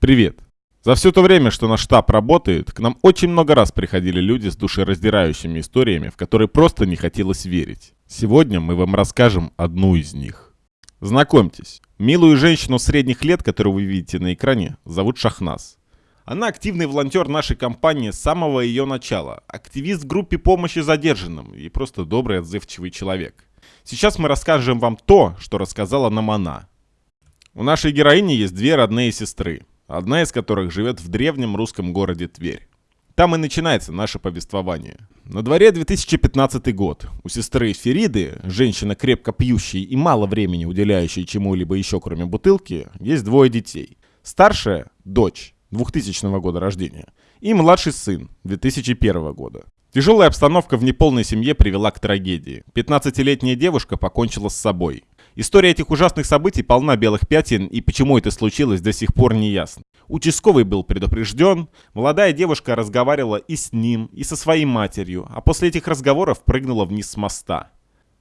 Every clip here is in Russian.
Привет! За все то время, что наш штаб работает, к нам очень много раз приходили люди с душераздирающими историями, в которые просто не хотелось верить. Сегодня мы вам расскажем одну из них. Знакомьтесь, милую женщину средних лет, которую вы видите на экране, зовут Шахназ. Она активный волонтер нашей компании с самого ее начала, активист в группе помощи задержанным и просто добрый, отзывчивый человек. Сейчас мы расскажем вам то, что рассказала нам она. У нашей героини есть две родные сестры, одна из которых живет в древнем русском городе Тверь. Там и начинается наше повествование. На дворе 2015 год. У сестры Фериды, женщина крепко пьющей и мало времени уделяющей чему-либо еще кроме бутылки, есть двое детей. Старшая – дочь, 2000 года рождения, и младший сын 2001 года. Тяжелая обстановка в неполной семье привела к трагедии. 15-летняя девушка покончила с собой. История этих ужасных событий полна белых пятен, и почему это случилось, до сих пор не ясно. Участковый был предупрежден, молодая девушка разговаривала и с ним, и со своей матерью, а после этих разговоров прыгнула вниз с моста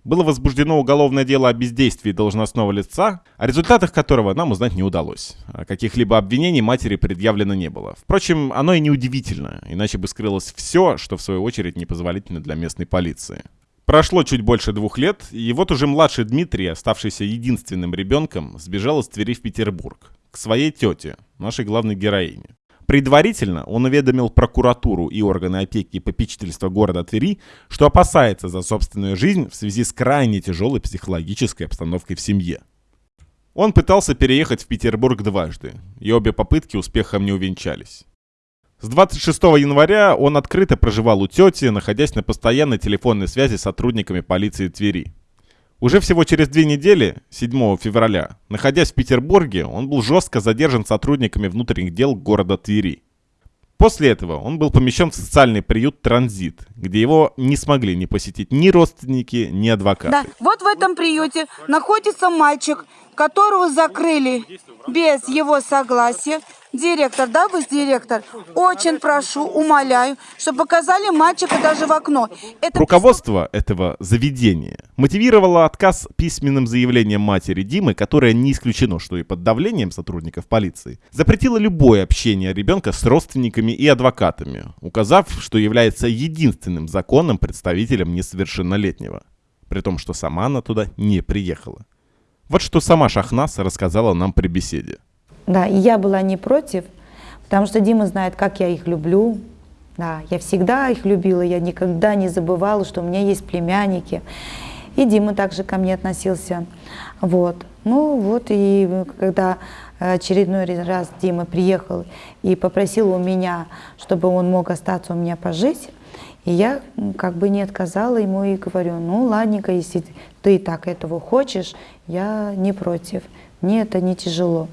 было возбуждено уголовное дело о бездействии должностного лица, о результатах которого нам узнать не удалось. А каких-либо обвинений матери предъявлено не было. Впрочем, оно и не удивительно, иначе бы скрылось все, что в свою очередь непозволительно для местной полиции. Прошло чуть больше двух лет, и вот уже младший Дмитрий, оставшийся единственным ребенком, сбежал из Твери в Петербург, к своей тете, нашей главной героине. Предварительно он уведомил прокуратуру и органы опеки и попечительства города Твери, что опасается за собственную жизнь в связи с крайне тяжелой психологической обстановкой в семье. Он пытался переехать в Петербург дважды, и обе попытки успехом не увенчались. С 26 января он открыто проживал у тети, находясь на постоянной телефонной связи с сотрудниками полиции Твери. Уже всего через две недели, 7 февраля, находясь в Петербурге, он был жестко задержан сотрудниками внутренних дел города Твери. После этого он был помещен в социальный приют «Транзит», где его не смогли не посетить ни родственники, ни адвокаты. Да, вот в этом приюте находится мальчик, которого закрыли без его согласия. Директор, да, вы директор? Очень прошу, умоляю, чтобы показали мальчика даже в окно. Это... Руководство этого заведения мотивировало отказ письменным заявлением матери Димы, которая не исключено, что и под давлением сотрудников полиции, запретила любое общение ребенка с родственниками и адвокатами, указав, что является единственным законным представителем несовершеннолетнего, при том, что сама она туда не приехала. Вот что сама Шахнас рассказала нам при беседе. Да, и я была не против, потому что Дима знает, как я их люблю. Да, я всегда их любила, я никогда не забывала, что у меня есть племянники. И Дима также ко мне относился. Вот. Ну вот, и когда очередной раз Дима приехал и попросил у меня, чтобы он мог остаться у меня пожить, и я как бы не отказала ему и говорю, ну ладненько, если ты так этого хочешь, я не против, мне это не тяжело.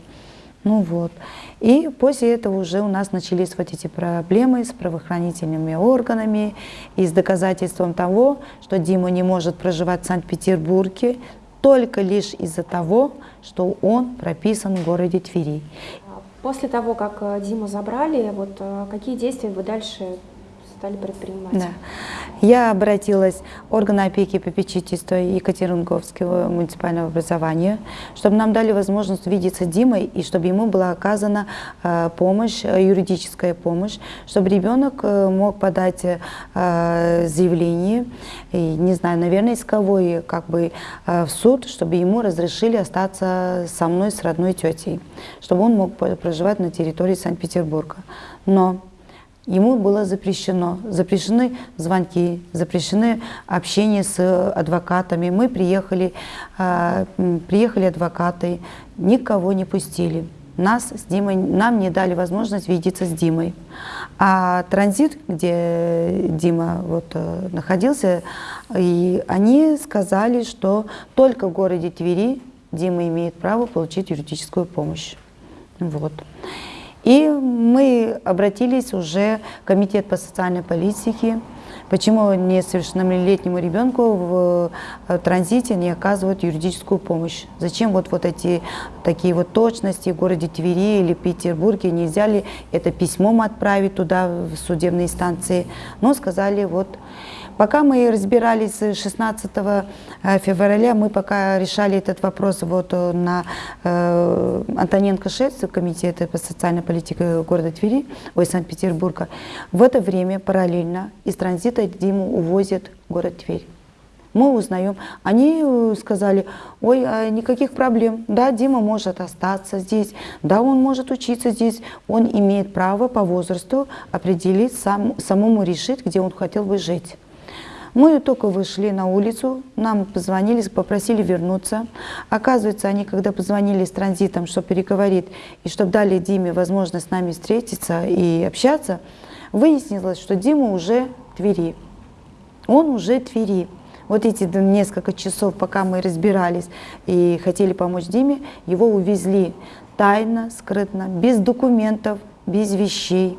Ну вот. И после этого уже у нас начались вот эти проблемы с правоохранительными органами и с доказательством того, что Дима не может проживать в Санкт-Петербурге только лишь из-за того, что он прописан в городе Твери. После того, как э, Диму забрали, вот э, какие действия вы дальше стали предпринимать? Да. Я обратилась в органы опеки и попечительства Екатеринговского муниципального образования, чтобы нам дали возможность увидеться с Димой и чтобы ему была оказана э, помощь, э, юридическая помощь, чтобы ребенок э, мог подать заявление, и, не знаю, наверное, исковой как бы в суд, чтобы ему разрешили остаться со мной, с родной тетей, чтобы он мог проживать на территории Санкт-Петербурга. Но Ему было запрещено, запрещены звонки, запрещены общение с адвокатами. Мы приехали, э, приехали адвокаты, никого не пустили. Нас с Димой, нам не дали возможность видеться с Димой. А транзит, где Дима вот, э, находился, и они сказали, что только в городе Твери Дима имеет право получить юридическую помощь. Вот. И мы обратились уже в Комитет по социальной политике, почему несовершеннолетнему ребенку в э, транзите не оказывают юридическую помощь. Зачем вот, вот эти такие вот точности в городе Твери или Петербурге, нельзя ли это письмом отправить туда, в судебные инстанции. Но сказали, вот Пока мы разбирались 16 э, февраля, мы пока решали этот вопрос вот э, на э, Антоненко 6, комитете по социальной политике города Твери, ой, Санкт-Петербурга. В это время параллельно из транзита Диму увозят город Тверь. Мы узнаем, они сказали, ой, а никаких проблем, да, Дима может остаться здесь, да, он может учиться здесь, он имеет право по возрасту определить, сам, самому решить, где он хотел бы жить. Мы только вышли на улицу, нам позвонили, попросили вернуться. Оказывается, они, когда позвонили с транзитом, чтобы переговорить и чтобы дали Диме возможность с нами встретиться и общаться, выяснилось, что Дима уже в Твери. Он уже в Твери. Вот эти несколько часов, пока мы разбирались и хотели помочь Диме, его увезли тайно, скрытно, без документов, без вещей.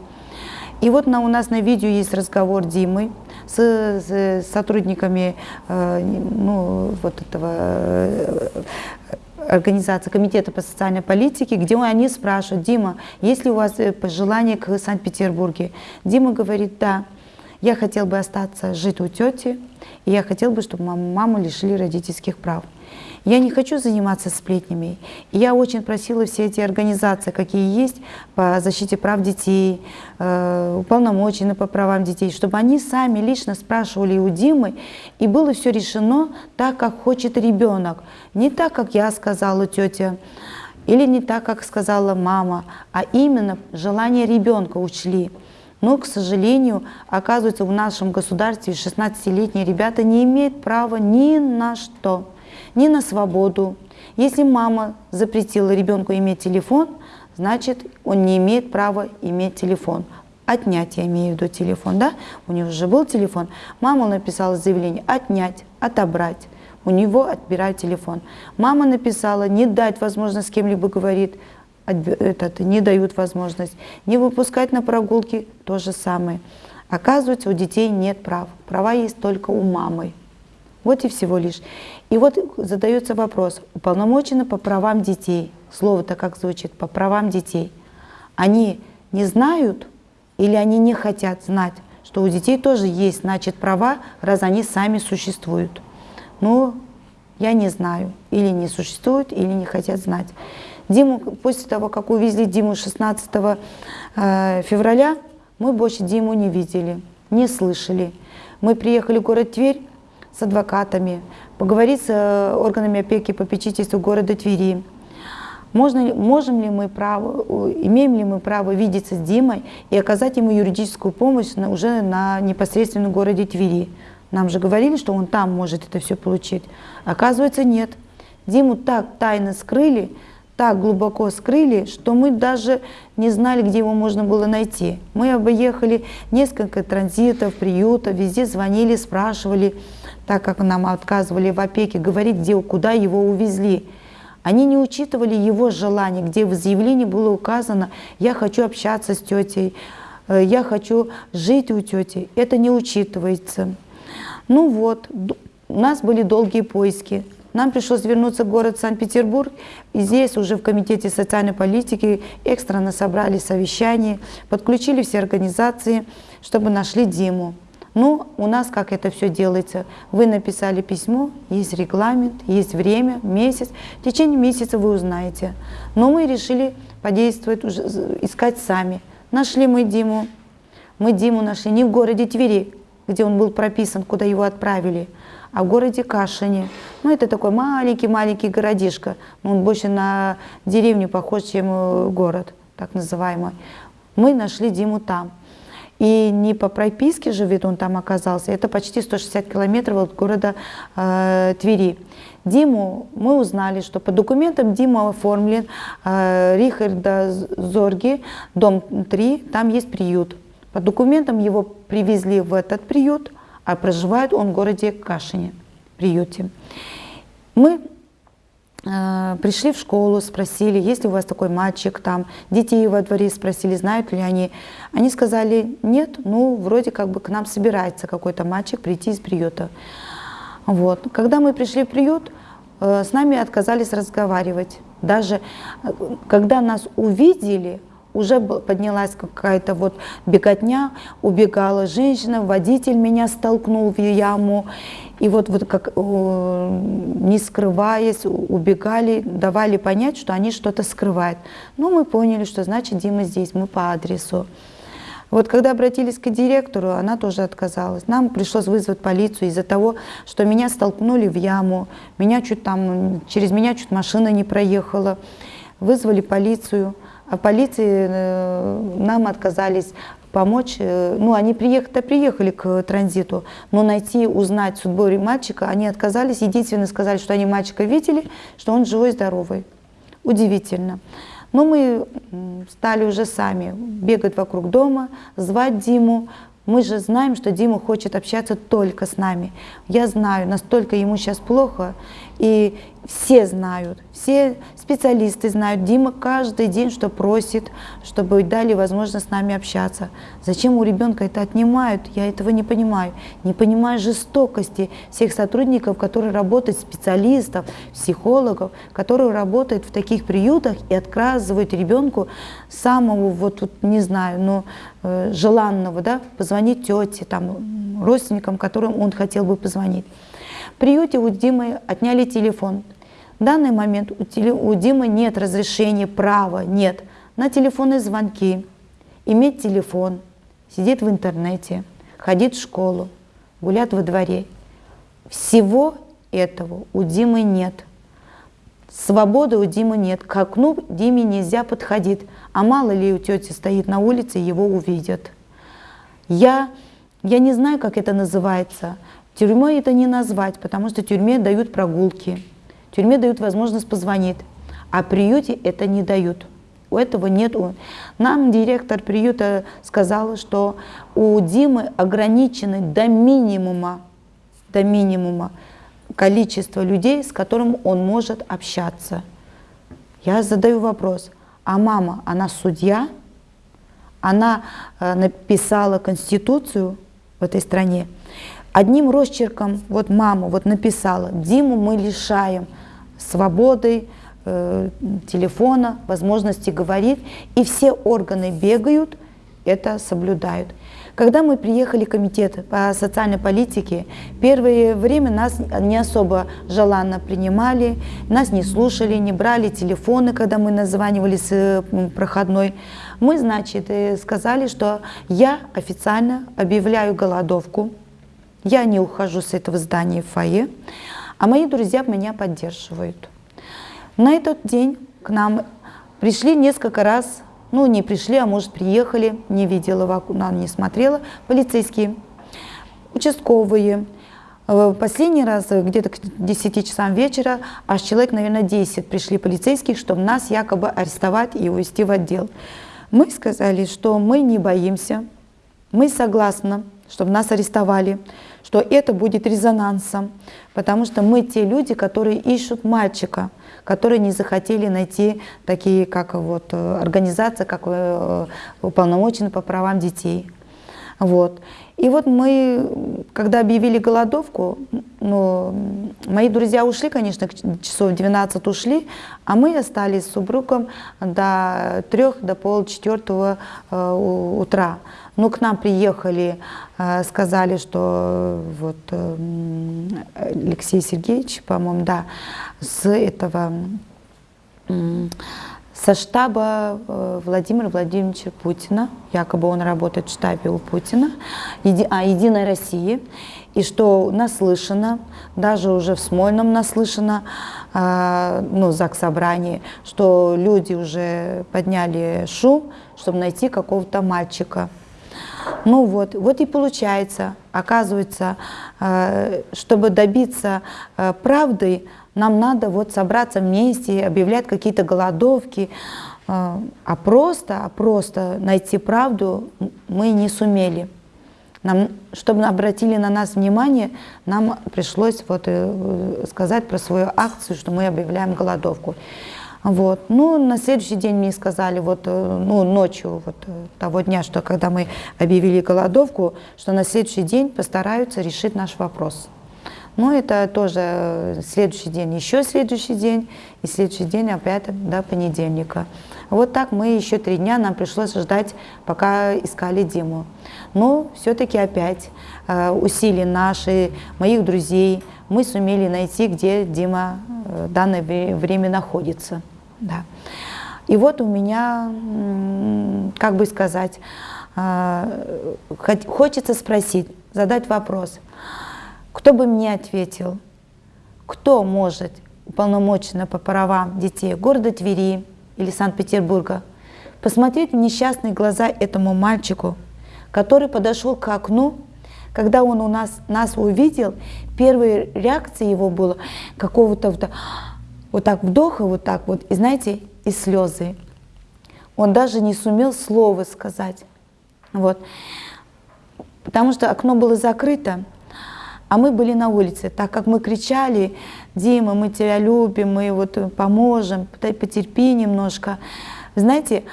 И вот на, у нас на видео есть разговор Димы с, с сотрудниками э, ну, вот этого э, организации Комитета по социальной политике, где они спрашивают, Дима, есть ли у вас э, пожелания к Санкт-Петербурге? Дима говорит, да, я хотел бы остаться жить у тети, и я хотел бы, чтобы маму лишили родительских прав. Я не хочу заниматься сплетнями. Я очень просила все эти организации, какие есть по защите прав детей, э, уполномоченные по правам детей, чтобы они сами лично спрашивали у Димы, и было все решено так, как хочет ребенок. Не так, как я сказала тетя, или не так, как сказала мама, а именно желание ребенка учли. Но, к сожалению, оказывается, в нашем государстве 16-летние ребята не имеют права ни на что ни на свободу. Если мама запретила ребенку иметь телефон, значит, он не имеет права иметь телефон. Отнять, я имею в виду телефон, да? У него уже был телефон. Мама написала заявление отнять, отобрать. У него отбирают телефон. Мама написала не дать возможность с кем-либо говорить, этот, не дают возможность. Не выпускать на прогулки, то же самое. Оказывается, у детей нет прав. Права есть только у мамы. Вот и всего лишь. И вот задается вопрос, уполномочены по правам детей, слово-то как звучит, по правам детей, они не знают или они не хотят знать, что у детей тоже есть, значит, права, раз они сами существуют. Ну, я не знаю, или не существуют, или не хотят знать. Диму, после того, как увезли Диму 16 э, февраля, мы больше Диму не видели, не слышали. Мы приехали в город Тверь, с адвокатами, поговорить с э, органами опеки и попечительства города Твери. Можно, можем ли мы право, имеем ли мы право видеться с Димой и оказать ему юридическую помощь на, уже на непосредственно городе Твери? Нам же говорили, что он там может это все получить. Оказывается, нет. Диму так тайно скрыли, так глубоко скрыли, что мы даже не знали, где его можно было найти. Мы объехали несколько транзитов, приютов, везде звонили, спрашивали, так как нам отказывали в опеке, говорить, где, куда его увезли. Они не учитывали его желание, где в заявлении было указано «я хочу общаться с тетей», «Э, «я хочу жить у тети». Это не учитывается. Ну вот, у нас были долгие поиски. Нам пришлось вернуться в город Санкт-Петербург, и здесь уже в Комитете социальной политики экстренно собрали совещание, подключили все организации, чтобы нашли Диму. Ну, у нас как это все делается? Вы написали письмо, есть регламент, есть время, месяц. В течение месяца вы узнаете. Но мы решили подействовать, уже, искать сами. Нашли мы Диму. Мы Диму нашли не в городе Твери, где он был прописан, куда его отправили, а в городе Кашине. Ну, это такой маленький-маленький городишко. Он больше на деревню похож, чем э, город, так называемый. Мы нашли Диму там. И не по прописке живет он там оказался, это почти 160 километров от города э, Твери. Диму мы узнали, что по документам Дима оформлен э, Рихарда Зорги, дом 3, там есть приют. По документам его привезли в этот приют, а проживает он в городе Кашине, приюте. Мы пришли в школу, спросили, есть ли у вас такой мальчик там, детей во дворе спросили, знают ли они. Они сказали, нет, ну, вроде как бы к нам собирается какой-то мальчик прийти из приюта. Вот. Когда мы пришли в приют, э, с нами отказались разговаривать. Даже э, когда нас увидели, уже поднялась какая-то вот беготня, убегала женщина, водитель меня столкнул в яму, и вот, вот как э, не скрываясь, убегали, давали понять, что они что-то скрывают. Но мы поняли, что значит Дима здесь, мы по адресу. Вот когда обратились к директору, она тоже отказалась. Нам пришлось вызвать полицию из-за того, что меня столкнули в яму, меня чуть там, через меня чуть машина не проехала. Вызвали полицию, а полиции э, нам отказались помочь. Э, ну, они приехали, приехали к транзиту, но найти, узнать судьбу мальчика они отказались. Единственное, сказали, что они мальчика видели, что он живой, здоровый. Удивительно. Но мы стали уже сами бегать вокруг дома, звать Диму. Мы же знаем, что Дима хочет общаться только с нами. Я знаю, настолько ему сейчас плохо, и все знают, все специалисты знают. Дима каждый день что просит, чтобы дали возможность с нами общаться. Зачем у ребенка это отнимают, я этого не понимаю. Не понимаю жестокости всех сотрудников, которые работают, специалистов, психологов, которые работают в таких приютах и отказывают ребенку самого, вот, вот не знаю, но э, желанного, да, позвонить тете, там, родственникам, которым он хотел бы позвонить. В приюте у Димы отняли телефон. В данный момент у, Димы нет разрешения, права нет на телефонные звонки, иметь телефон, сидит в интернете, ходить в школу, гулять во дворе. Всего этого у Димы нет. Свободы у Димы нет. К окну Диме нельзя подходить. А мало ли у тети стоит на улице, его увидят. Я, я не знаю, как это называется. Тюрьмой это не назвать, потому что тюрьме дают прогулки, тюрьме дают возможность позвонить, а приюте это не дают. У этого нет. Нам директор приюта сказала, что у Димы ограничены до минимума, до минимума количество людей, с которым он может общаться. Я задаю вопрос, а мама, она судья? Она э, написала конституцию в этой стране. Одним росчерком, вот мама вот написала, Диму мы лишаем свободы, э, телефона, возможности говорить, и все органы бегают, это соблюдают. Когда мы приехали в комитет по социальной политике, первое время нас не особо желанно принимали, нас не слушали, не брали телефоны, когда мы названивали с э, проходной. Мы, значит, э, сказали, что я официально объявляю голодовку, я не ухожу с этого здания фойе, а мои друзья меня поддерживают. На этот день к нам пришли несколько раз, ну не пришли, а может приехали, не видела, вокруг, не смотрела, полицейские, участковые. Э, последний раз, где-то к 10 часам вечера, аж человек, наверное, 10 пришли полицейских, чтобы нас якобы арестовать и увезти в отдел. Мы сказали, что мы не боимся, мы согласны, чтобы нас арестовали, что это будет резонансом, потому что мы те люди, которые ищут мальчика, которые не захотели найти такие, как вот э, организация, как э, уполномоченные по правам детей. Вот. И вот мы, когда объявили голодовку, ну, мои друзья ушли, конечно, часов 12 ушли, а мы остались с супругом до трех, до полчетвертого э, утра. Ну, к нам приехали, э, сказали, что вот э, Алексей Сергеевич, по-моему, да, с этого, со штаба э, Владимира Владимировича Путина, якобы он работает в штабе у Путина, а Единой России, и что наслышано, даже уже в Смольном наслышано, ну, ЗАГС собрании, что люди уже подняли шум, чтобы найти какого-то мальчика. Ну вот, вот и получается, оказывается, э, чтобы добиться э, правды, нам надо вот собраться вместе, объявлять какие-то голодовки, э, а просто, а просто найти правду мы не сумели. Нам, чтобы обратили на нас внимание, нам пришлось вот сказать про свою акцию, что мы объявляем голодовку. Вот. Ну, на следующий день мне сказали, вот, э, ну, ночью вот, э, того дня, что когда мы объявили голодовку, что на следующий день постараются решить наш вопрос. Ну, это тоже следующий день, еще следующий день, и следующий день опять до понедельника. Вот так мы еще три дня, нам пришлось ждать, пока искали Диму. Но все-таки опять э, усилия наши, моих друзей, мы сумели найти, где Дима э, в данное время находится. Да. И вот у меня, как бы сказать, э, хочется спросить, задать вопрос – кто бы мне ответил? Кто может уполномоченно по правам детей города Твери или Санкт-Петербурга посмотреть в несчастные глаза этому мальчику, который подошел к окну, когда он у нас, нас увидел, первая реакция его была какого-то вот, так вдоха, вот так вот, и знаете, и слезы. Он даже не сумел слова сказать. Вот. Потому что окно было закрыто, а мы были на улице, так как мы кричали, Дима, мы тебя любим, мы вот поможем, потерпи немножко. Знаете,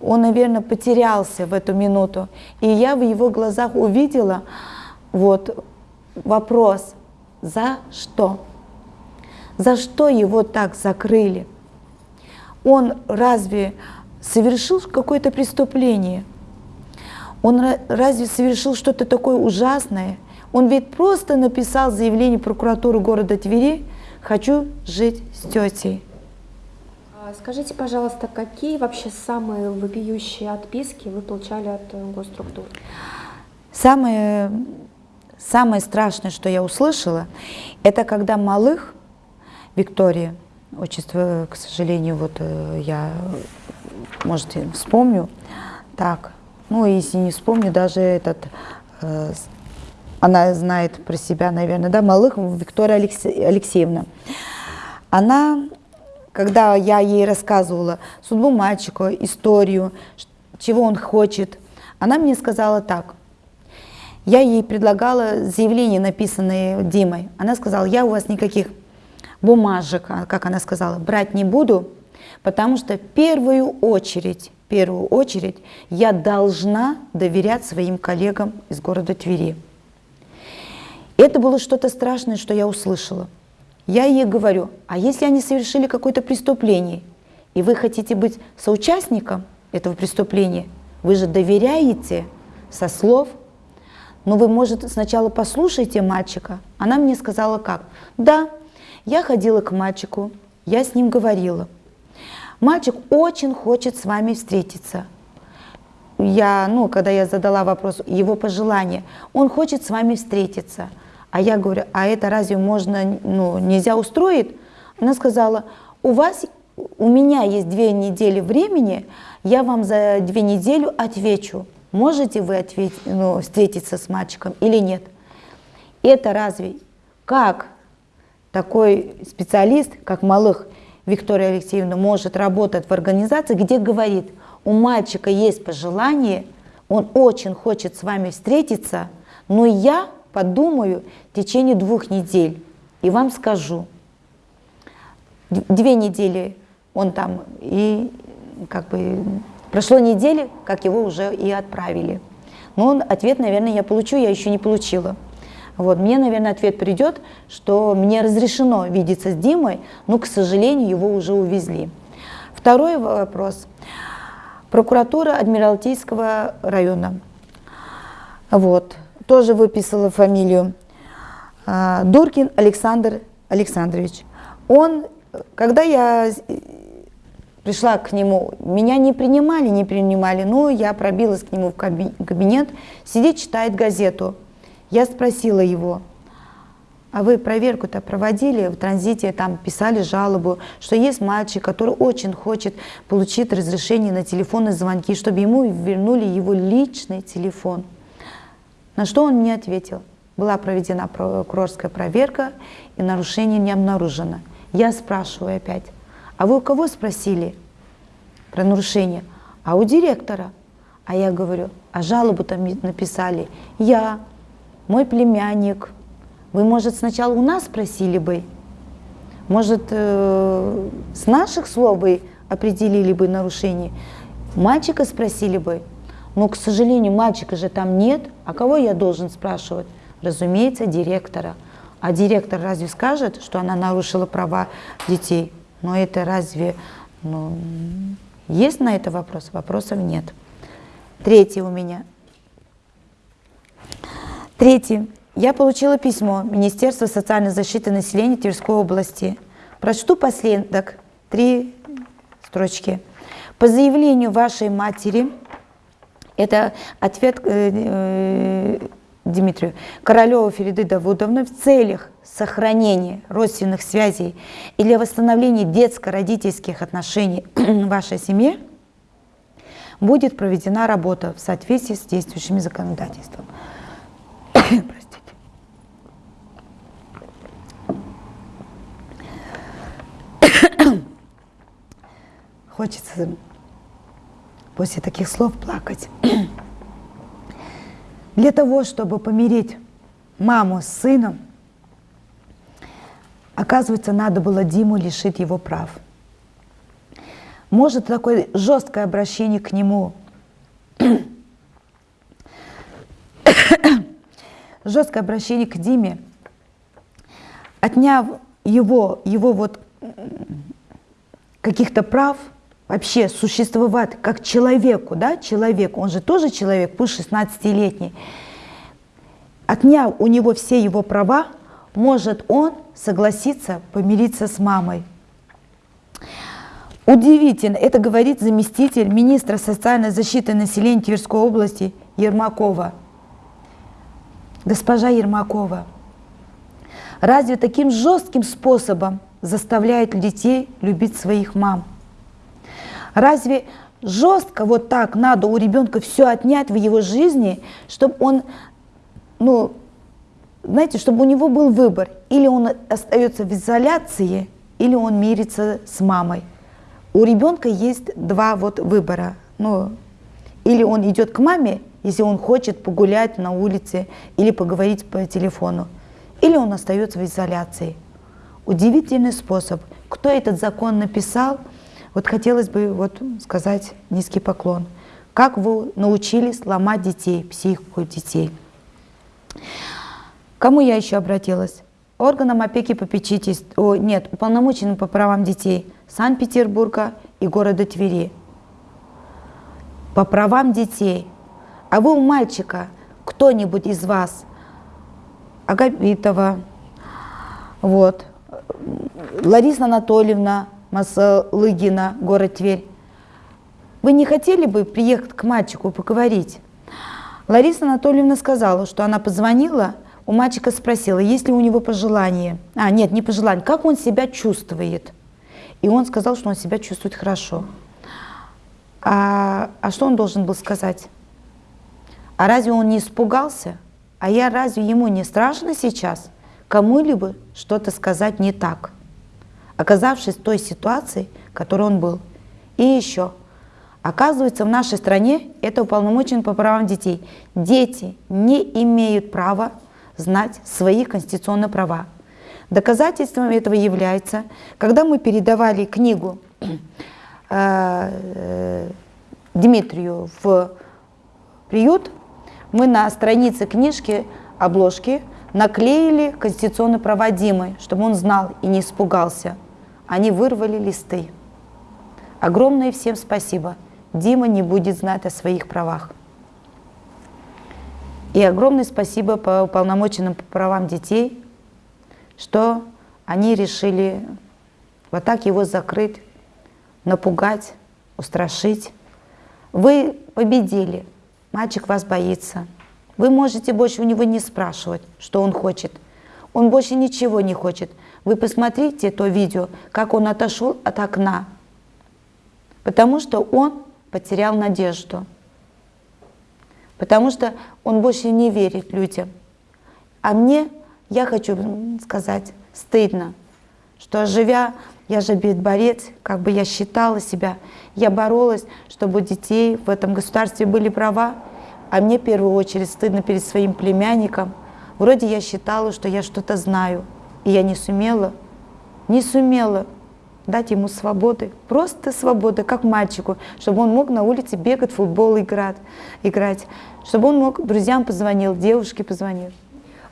он, наверное, потерялся в эту минуту. И я в его глазах увидела вот вопрос, за что? За что его так закрыли? Он разве совершил какое-то преступление? Он разве совершил что-то такое ужасное? Он ведь просто написал заявление прокуратуры города Твери «Хочу жить с тетей». А скажите, пожалуйста, какие вообще самые вопиющие отписки вы получали от э, госструктур? Самое, самое страшное, что я услышала, это когда малых, Виктория, отчество, к сожалению, вот э, я, может, вспомню, так, ну, если не вспомню, даже этот э, она знает про себя, наверное, да, Малых Виктория Алексеевна. Она, когда я ей рассказывала судьбу мальчика, историю, чего он хочет, она мне сказала так. Я ей предлагала заявление, написанное Димой. Она сказала, я у вас никаких бумажек, а, как она сказала, брать не буду, потому что в первую очередь, в первую очередь я должна доверять своим коллегам из города Твери. Это было что-то страшное, что я услышала. Я ей говорю, а если они совершили какое-то преступление, и вы хотите быть соучастником этого преступления, вы же доверяете со слов, но вы, может, сначала послушайте мальчика. Она мне сказала как? Да, я ходила к мальчику, я с ним говорила. Мальчик очень хочет с вами встретиться. Я, ну, когда я задала вопрос, его пожелание, он хочет с вами встретиться – а я говорю, а это разве можно, ну, нельзя устроить? Она сказала, у вас, у меня есть две недели времени, я вам за две недели отвечу, можете вы ответить, ну, встретиться с мальчиком или нет. Это разве как такой специалист, как Малых Виктория Алексеевна, может работать в организации, где говорит, у мальчика есть пожелание, он очень хочет с вами встретиться, но я подумаю в течение двух недель и вам скажу. Две недели он там, и как бы прошло недели, как его уже и отправили. Но он, ответ, наверное, я получу, я еще не получила. Вот, мне, наверное, ответ придет, что мне разрешено видеться с Димой, но, к сожалению, его уже увезли. Второй вопрос. Прокуратура Адмиралтейского района. Вот тоже выписала фамилию, а, Дуркин Александр Александрович. Он, когда я пришла к нему, меня не принимали, не принимали, но я пробилась к нему в кабинет, сидит, читает газету. Я спросила его, а вы проверку-то проводили в транзите, там писали жалобу, что есть мальчик, который очень хочет получить разрешение на телефонные звонки, чтобы ему вернули его личный телефон. На что он мне ответил? Была проведена прокурорская проверка, и нарушений не обнаружено. Я спрашиваю опять, а вы у кого спросили про нарушение? А у директора. А я говорю, а жалобу там написали я, мой племянник. Вы, может, сначала у нас спросили бы? Может, э, с наших слов бы определили бы нарушение? Мальчика спросили бы? Но, к сожалению, мальчика же там нет. А кого я должен спрашивать? Разумеется, директора. А директор разве скажет, что она нарушила права детей? Но это разве... Ну, есть на это вопрос? Вопросов нет. Третий у меня. Третий. Я получила письмо Министерства социальной защиты населения Тверской области. Прочту последок, три строчки. По заявлению вашей матери, это ответ э, э, Дмитрию, Королева Фериды Давудовны в целях сохранения родственных связей и для восстановления детско-родительских отношений в вашей семье будет проведена работа в соответствии с действующим законодательством. Простите. Хочется после таких слов плакать. Для того, чтобы помирить маму с сыном, оказывается, надо было Диму лишить его прав. Может, такое жесткое обращение к нему, жесткое обращение к Диме, отняв его, его вот каких-то прав, вообще существовать как человеку, да, человек, он же тоже человек, пусть 16-летний, отняв у него все его права, может он согласиться помириться с мамой. Удивительно, это говорит заместитель министра социальной защиты населения Тверской области Ермакова. Госпожа Ермакова, разве таким жестким способом заставляет детей любить своих мам? Разве жестко вот так надо у ребенка все отнять в его жизни, чтобы он, ну, знаете, чтобы у него был выбор. Или он остается в изоляции, или он мирится с мамой. У ребенка есть два вот выбора. Ну, или он идет к маме, если он хочет погулять на улице или поговорить по телефону, или он остается в изоляции. Удивительный способ. Кто этот закон написал – вот хотелось бы вот сказать низкий поклон. Как вы научились ломать детей, психику детей? Кому я еще обратилась? Органам опеки попечительства, о, нет, уполномоченным по правам детей Санкт-Петербурга и города Твери. По правам детей. А вы у мальчика, кто-нибудь из вас, Агапитова, вот, Лариса Анатольевна, Масалыгина, город Тверь. Вы не хотели бы приехать к мальчику поговорить? Лариса Анатольевна сказала, что она позвонила, у мальчика спросила, есть ли у него пожелание. А, нет, не пожелание, как он себя чувствует. И он сказал, что он себя чувствует хорошо. А, а что он должен был сказать? А разве он не испугался? А я разве ему не страшно сейчас кому-либо что-то сказать не так? оказавшись в той ситуации, в которой он был. И еще, оказывается, в нашей стране это уполномочен по правам детей. Дети не имеют права знать свои конституционные права. Доказательством этого является, когда мы передавали книгу э, Дмитрию в приют, мы на странице книжки, обложки, наклеили конституционные права Димы, чтобы он знал и не испугался. Они вырвали листы. Огромное всем спасибо. Дима не будет знать о своих правах. И огромное спасибо по уполномоченным по правам детей, что они решили вот так его закрыть, напугать, устрашить. Вы победили, мальчик вас боится. Вы можете больше у него не спрашивать, что он хочет. Он больше ничего не хочет. Вы посмотрите то видео, как он отошел от окна, потому что он потерял надежду, потому что он больше не верит людям. А мне, я хочу сказать, стыдно, что живя, я же борец, как бы я считала себя, я боролась, чтобы у детей в этом государстве были права, а мне в первую очередь стыдно перед своим племянником. Вроде я считала, что я что-то знаю, и я не сумела, не сумела дать ему свободы, просто свободы, как мальчику, чтобы он мог на улице бегать, футбол играть, играть, чтобы он мог друзьям позвонил, девушке позвонил.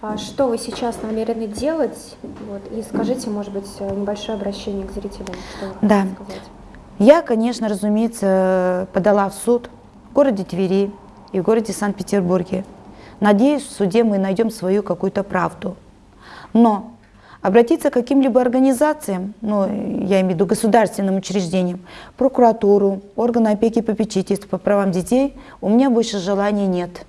А что вы сейчас намерены делать? Вот, и скажите, может быть, небольшое обращение к зрителям. Что Да. сказать? Я, конечно, разумеется, подала в суд в городе Твери и в городе Санкт-Петербурге. Надеюсь, в суде мы найдем свою какую-то правду. Но обратиться к каким-либо организациям, ну, я имею в виду государственным учреждениям, прокуратуру, органы опеки и попечительства по правам детей, у меня больше желания нет.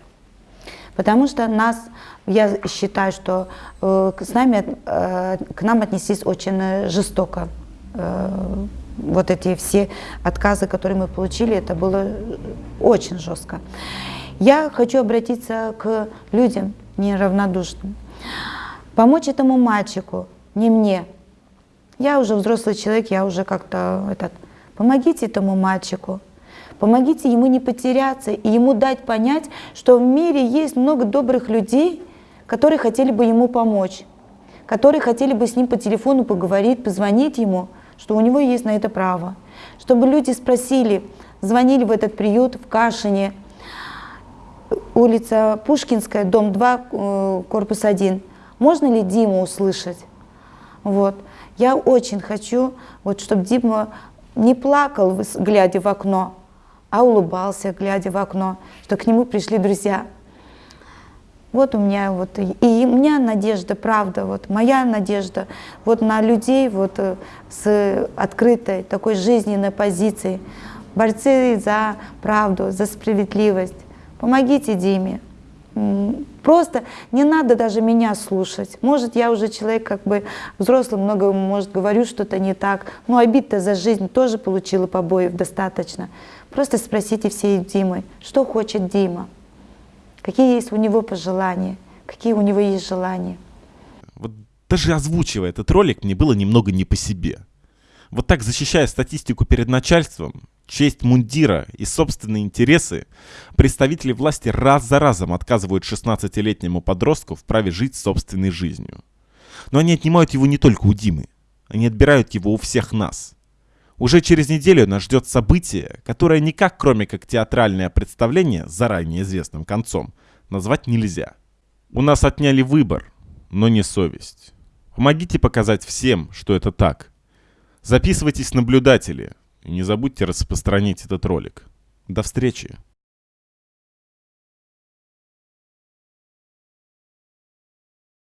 Потому что нас, я считаю, что э, с нами, э, к нам отнеслись очень э, жестоко. Э, вот эти все отказы, которые мы получили, это было очень жестко. Я хочу обратиться к людям неравнодушным. Помочь этому мальчику, не мне. Я уже взрослый человек, я уже как-то этот... Помогите этому мальчику. Помогите ему не потеряться и ему дать понять, что в мире есть много добрых людей, которые хотели бы ему помочь, которые хотели бы с ним по телефону поговорить, позвонить ему, что у него есть на это право. Чтобы люди спросили, звонили в этот приют в Кашине, улица Пушкинская, дом 2, э, корпус 1. Можно ли Диму услышать? Вот. Я очень хочу, вот, чтобы Дима не плакал, глядя в окно, а улыбался, глядя в окно, что к нему пришли друзья. Вот у меня вот, и и у меня надежда, правда, вот моя надежда вот на людей вот э, с открытой такой жизненной позицией, борцы за правду, за справедливость. Помогите Диме. Просто не надо даже меня слушать. Может, я уже человек как бы взрослый, много, может, говорю что-то не так. Но обид-то за жизнь тоже получила побоев достаточно. Просто спросите всей Димы, что хочет Дима, какие есть у него пожелания, какие у него есть желания. Вот даже озвучивая этот ролик, мне было немного не по себе. Вот так защищая статистику перед начальством, честь мундира и собственные интересы, представители власти раз за разом отказывают 16-летнему подростку в праве жить собственной жизнью. Но они отнимают его не только у Димы, они отбирают его у всех нас. Уже через неделю нас ждет событие, которое никак, кроме как театральное представление с заранее известным концом, назвать нельзя. У нас отняли выбор, но не совесть. Помогите показать всем, что это так. Записывайтесь наблюдатели и не забудьте распространить этот ролик. До встречи!